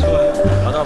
좋아요. 아, 바다